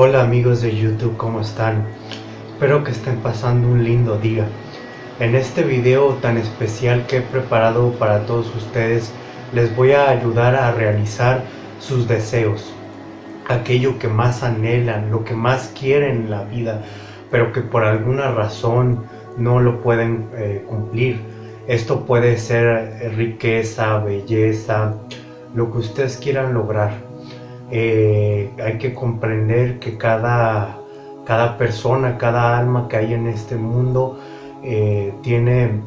Hola amigos de YouTube, ¿cómo están? Espero que estén pasando un lindo día. En este video tan especial que he preparado para todos ustedes, les voy a ayudar a realizar sus deseos. Aquello que más anhelan, lo que más quieren en la vida, pero que por alguna razón no lo pueden eh, cumplir. Esto puede ser riqueza, belleza, lo que ustedes quieran lograr eh, hay que comprender que cada, cada persona, cada alma que hay en este mundo eh, tiene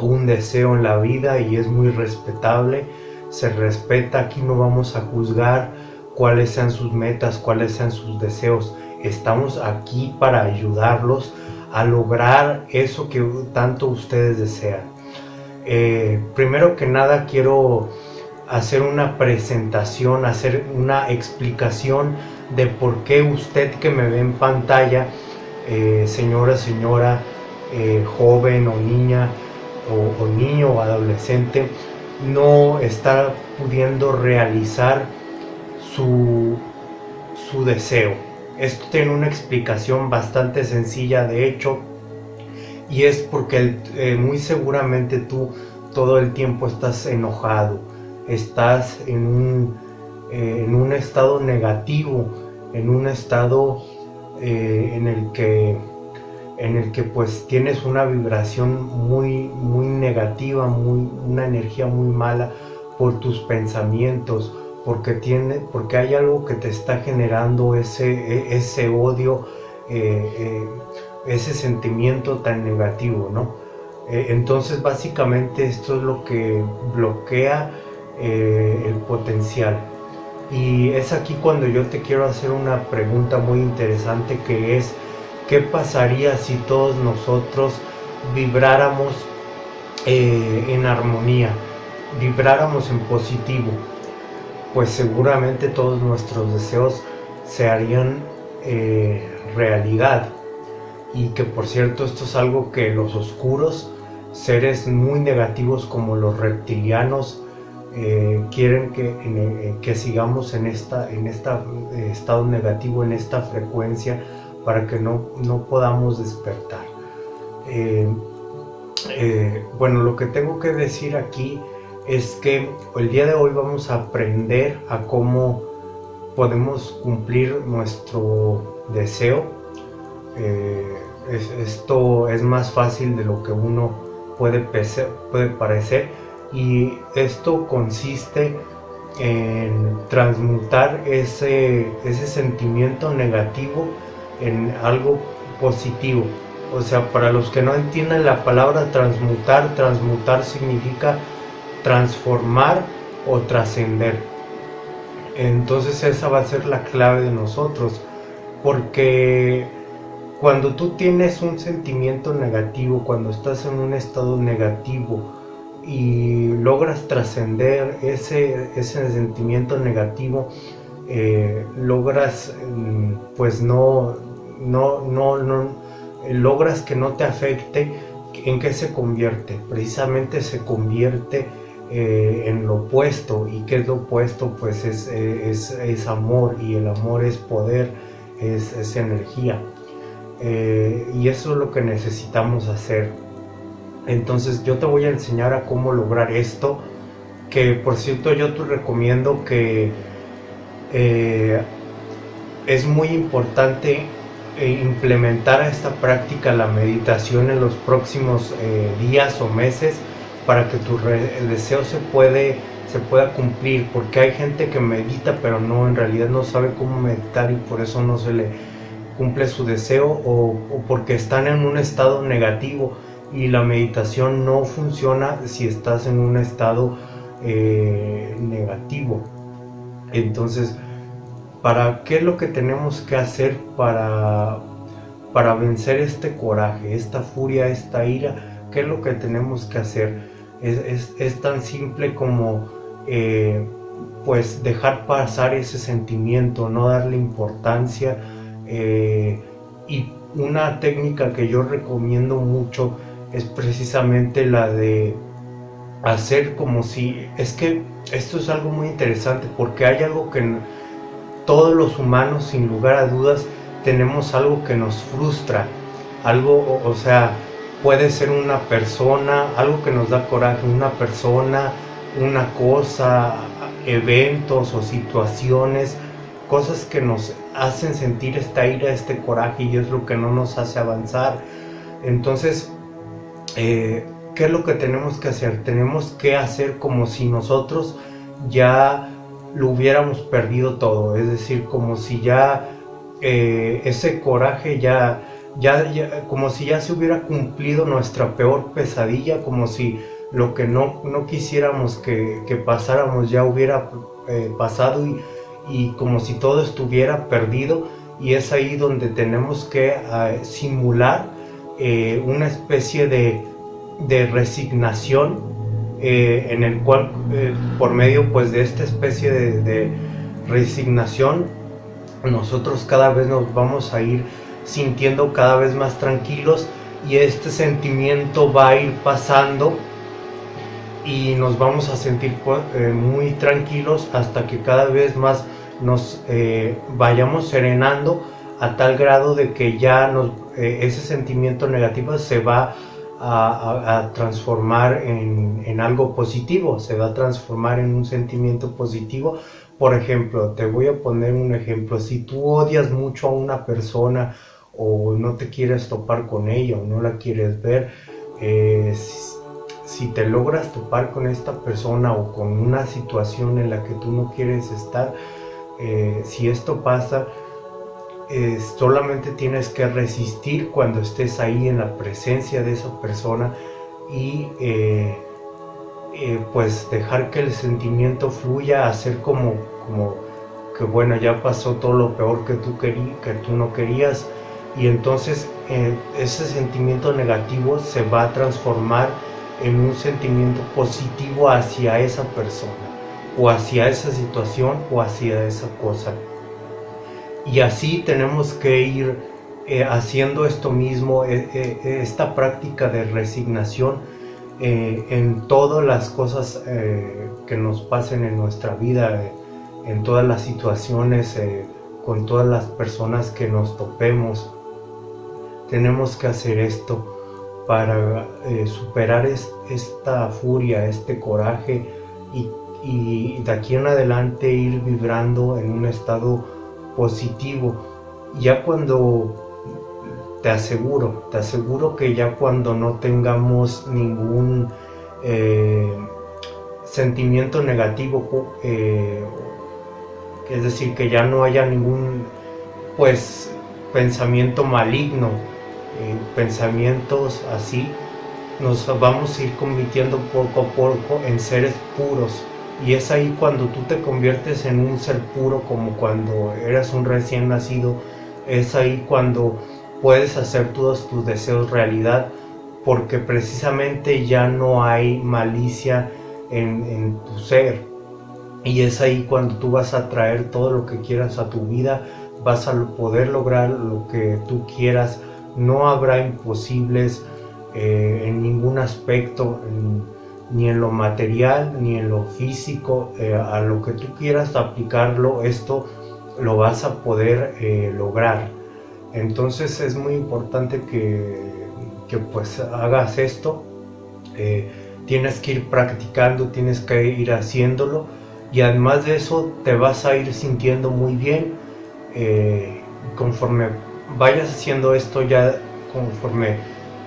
un deseo en la vida y es muy respetable, se respeta, aquí no vamos a juzgar cuáles sean sus metas, cuáles sean sus deseos, estamos aquí para ayudarlos a lograr eso que tanto ustedes desean. Eh, primero que nada quiero hacer una presentación, hacer una explicación de por qué usted que me ve en pantalla, eh, señora, señora, eh, joven o niña, o, niño o adolescente, no está pudiendo realizar su, su deseo. Esto tiene una explicación bastante sencilla, de hecho, y es porque eh, muy seguramente tú todo el tiempo estás enojado, estás en un, eh, en un estado negativo, en un estado eh, en el que en el que pues tienes una vibración muy muy negativa, muy, una energía muy mala por tus pensamientos, porque tiene, porque hay algo que te está generando ese, e, ese odio, eh, ese sentimiento tan negativo, ¿no? entonces básicamente esto es lo que bloquea eh, el potencial. Y es aquí cuando yo te quiero hacer una pregunta muy interesante que es, ¿qué pasaría si todos nosotros vibráramos eh, en armonía, vibráramos en positivo? Pues seguramente todos nuestros deseos se harían eh, realidad. Y que por cierto esto es algo que los oscuros, seres muy negativos como los reptilianos, eh, quieren que, eh, que, sigamos en esta en esta eh, estado negativo, en esta frecuencia, para que no, no podamos despertar. bueno, lo que tengo que decir aquí es que el día de hoy vamos a aprender a cómo podemos cumplir nuestro deseo. esto es más fácil de lo que uno puede, puede parecer y esto consiste en transmutar ese, ese sentimiento negativo en algo positivo. O sea, para los que no entienden la palabra transmutar, transmutar significa transformar o trascender. Entonces esa va a ser la clave de nosotros, porque cuando tú tienes un sentimiento negativo, cuando estás en un estado negativo, y logras trascender ese, ese sentimiento negativo, eh, logras mm, pues no, no, no, no, logras que no te afecte, ¿en qué se convierte? Precisamente se convierte eh, en lo opuesto, y ¿qué es lo opuesto? Pues es, es, es amor, y el amor es poder, es, es energía. Eh, y eso es lo que necesitamos hacer entonces yo te voy a enseñar a cómo lograr esto, que por cierto yo te recomiendo que eh, es muy importante eh, implementar esta práctica, la meditación en los próximos eh, días o meses para que tu deseo se, puede, se pueda cumplir, porque hay gente que medita pero no, en realidad no sabe cómo meditar y por eso no se le cumple su deseo o porque están en un estado negativo y la meditación no funciona si estás en un estado eh, negativo. Entonces, ¿para qué es lo que tenemos que hacer para, para vencer este coraje, esta furia, esta ira? ¿Qué es lo que tenemos que hacer? Es, tan simple como eh, pues dejar pasar ese sentimiento, no darle importancia eh, y una técnica que yo recomiendo mucho es precisamente la de hacer como si... Es que esto es algo muy interesante porque hay algo que, todos los humanos, sin lugar a dudas, tenemos algo que nos frustra, algo, o, sea, puede ser una persona, algo que nos da coraje, una persona, una cosa, eventos o situaciones, cosas que nos hacen sentir esta ira, este coraje y es lo que no nos hace avanzar. Entonces, eh, ¿qué es lo que tenemos que hacer? Tenemos que hacer como si nosotros ya lo hubiéramos perdido todo, es decir, como si ya eh, ese coraje ya, ya, como si ya se hubiera cumplido nuestra peor pesadilla, como si lo que no, no quisiéramos que, pasáramos ya hubiera eh, pasado y, como si todo estuviera perdido y es ahí donde tenemos que simular eh, una especie de, resignación eh, en el cual eh, por medio pues de esta especie de, resignación nosotros cada vez nos vamos a ir sintiendo cada vez más tranquilos y este sentimiento va a ir pasando y nos vamos a sentir pues, muy tranquilos hasta que cada vez más nos vayamos serenando a tal grado de que ya nos, ese sentimiento negativo se va a, transformar en, algo positivo, se va a transformar en un sentimiento positivo. Por ejemplo, te voy a poner un ejemplo, si tú odias mucho a una persona o no te quieres topar con ella o no la quieres ver, eh, si, te logras topar con esta persona o con una situación en la que tú no quieres estar, eh, si esto pasa, solamente tienes que resistir cuando estés ahí en la presencia de esa persona y eh, eh, pues dejar que el sentimiento fluya, hacer como, como que bueno, ya pasó todo lo peor que tú, que tú no querías y entonces eh, ese sentimiento negativo se va a transformar en un sentimiento positivo hacia esa persona o hacia esa situación o hacia esa cosa. Y así tenemos que ir eh, haciendo esto mismo, eh, eh, esta práctica de resignación en todas las cosas que nos pasen en nuestra vida, en todas las situaciones, con todas las personas que nos topemos. Tenemos que hacer esto para superar esta furia, este coraje y, y de aquí en adelante ir vibrando en un estado positivo. Ya cuando, te aseguro, te aseguro que ya cuando no tengamos ningún eh, sentimiento negativo, eh, es decir, que ya no haya ningún, pues, pensamiento maligno, eh, pensamientos así, nos vamos a ir convirtiendo poco a poco en seres puros, y es ahí cuando tú te conviertes en un ser puro como cuando eras un recién nacido. Es ahí cuando puedes hacer todos tus deseos realidad porque precisamente ya no hay malicia en, tu ser. Y es ahí cuando tú vas a traer todo lo que quieras a tu vida, vas a poder lograr lo que tú quieras. No habrá imposibles eh, en ningún aspecto ni en lo material, ni en lo físico, eh, a lo que tú quieras aplicarlo, esto lo vas a poder eh, lograr. Entonces es muy importante que, pues hagas esto. Eh, tienes que ir practicando, tienes que ir haciéndolo y además de eso te vas a ir sintiendo muy bien conforme vayas haciendo esto ya conforme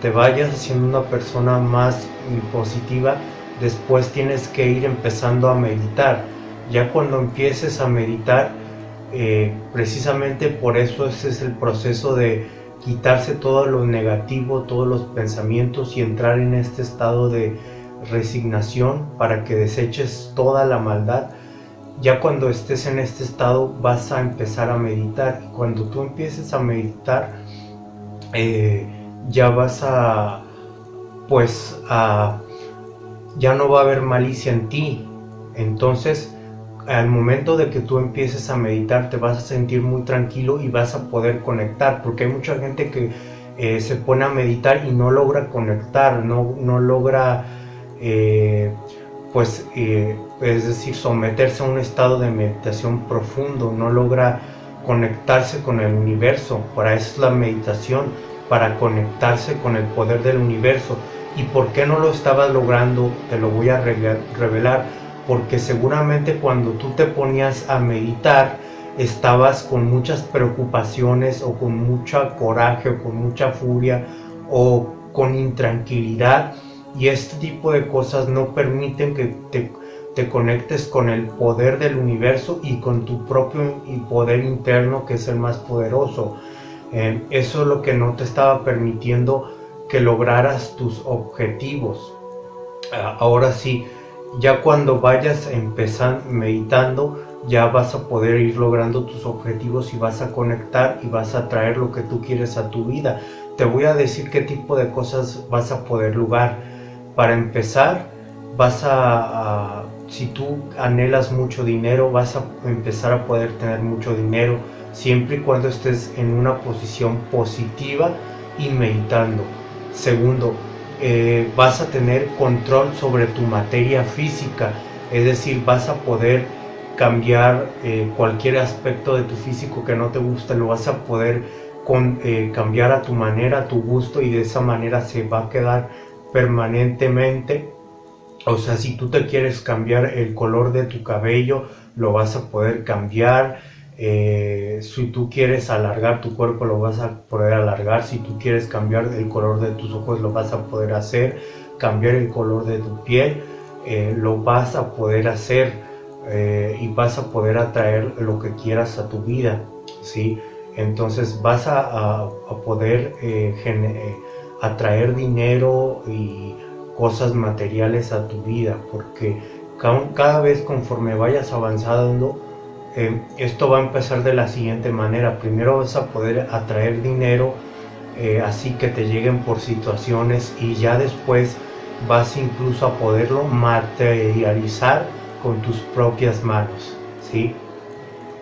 te vayas haciendo una persona más positiva después tienes que ir empezando a meditar. Ya cuando empieces a meditar, eh, precisamente por eso ese es el proceso de quitarse todo lo negativo, todos los pensamientos y entrar en este estado de resignación para que deseches toda la maldad. Ya cuando estés en este estado vas a empezar a meditar cuando tú empieces a meditar eh, ya vas a pues a ya no va a haber malicia en ti. Entonces, al momento de que tú empieces a meditar, te vas a sentir muy tranquilo y vas a poder conectar, porque hay mucha gente que eh, se pone a meditar y no logra conectar, no, no logra, eh, pues, eh, es decir, someterse a un estado de meditación profundo, no logra conectarse con el universo, para eso es la meditación, para conectarse con el poder del universo. ¿Y por qué no lo estabas logrando? Te lo voy a revelar, porque seguramente cuando tú te ponías a meditar, estabas con muchas preocupaciones o con mucha coraje o con mucha furia o con intranquilidad y este tipo de cosas no permiten que te, te conectes con el poder del universo y con tu propio poder interno que es el más poderoso. Eso es lo que no te estaba permitiendo que lograras tus objetivos. Ah, ahora sí, ya cuando vayas empezando meditando, ya vas a poder ir logrando tus objetivos y vas a conectar y vas a traer lo que tú quieres a tu vida. Te voy a decir qué tipo de cosas vas a poder lograr. Para empezar, vas a, si tú anhelas mucho dinero, vas a empezar a poder tener mucho dinero siempre y cuando estés en una posición positiva y meditando. Segundo, eh, vas a tener control sobre tu materia física, es decir, vas a poder cambiar eh, cualquier aspecto de tu físico que no te gusta, lo vas a poder con, eh, cambiar a tu manera, a tu gusto y de esa manera se va a quedar permanentemente. O sea, si tú te quieres cambiar el color de tu cabello, lo vas a poder cambiar. Eh, si tú quieres alargar tu cuerpo, lo vas a poder alargar. Si tú quieres cambiar el color de tus ojos, lo vas a poder hacer. Cambiar el color de tu piel, lo vas a poder hacer eh, y vas a poder atraer lo que quieras a tu vida, ¿sí? Entonces vas a, poder eh, eh, atraer dinero y cosas materiales a tu vida, porque cada, vez conforme vayas avanzando, esto va a empezar de la siguiente manera. Primero vas a poder atraer dinero, así que te lleguen por situaciones y ya después vas incluso a poderlo materializar con tus propias manos, ¿sí?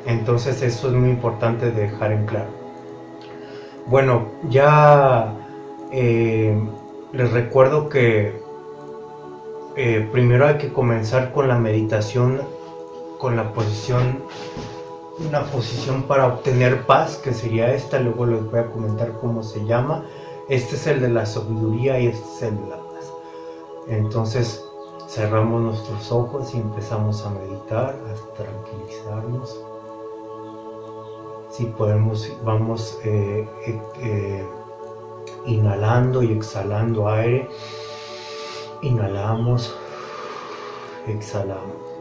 Entonces eso es muy importante dejar en claro. Bueno, ya eh, les recuerdo que eh, primero hay que comenzar con la meditación, con la posición, una posición para obtener paz, que sería esta, luego les voy a comentar cómo se llama. Este es el de la sabiduría y este es el de la paz. Entonces, Cerramos nuestros ojos y empezamos a meditar, a tranquilizarnos. Si podemos, vamos eh, eh, eh, inhalando y exhalando aire. Inhalamos, exhalamos.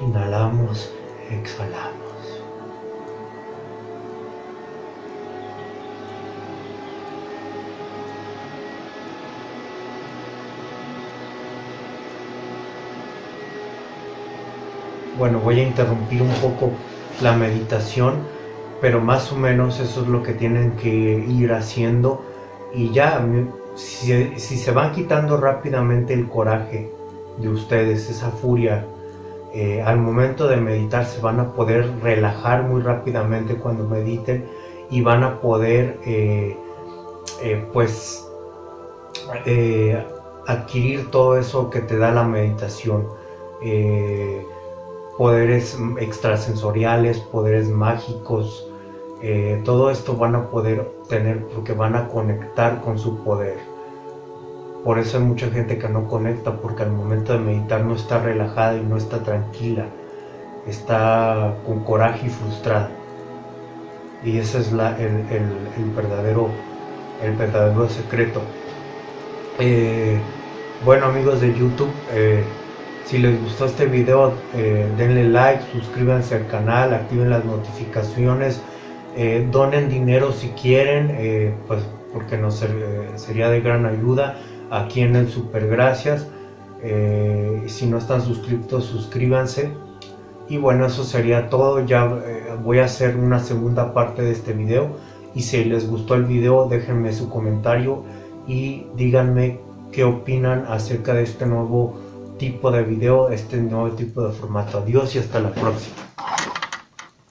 Inhalamos, exhalamos. bueno, voy a interrumpir un poco la meditación, pero más o menos eso es lo que tienen que ir haciendo y ya, si, se van quitando rápidamente el coraje de ustedes, esa furia, eh, al momento de meditar se van a poder relajar muy rápidamente cuando mediten y van a poder eh, eh, pues adquirir todo eso que te da la meditación poderes extrasensoriales, poderes mágicos, todo esto van a poder tener porque van a conectar con su poder. Por eso hay mucha gente que no conecta porque al momento de meditar no está relajada y no está tranquila, está con coraje y frustrada. Y ese es el, verdadero, el verdadero secreto. Eh, bueno amigos de YouTube, eh, si les gustó este video, eh, denle like, suscríbanse al canal, activen las notificaciones, donen dinero si quieren, pues porque nos sería de gran ayuda aquí en el Super Gracias. si no están suscritos, suscríbanse. Y bueno, eso sería todo. Ya voy a hacer una segunda parte de este video. Y si les gustó el video, déjenme su comentario y díganme qué opinan acerca de este nuevo tipo de video, este nuevo tipo de formato. Adiós y hasta la próxima.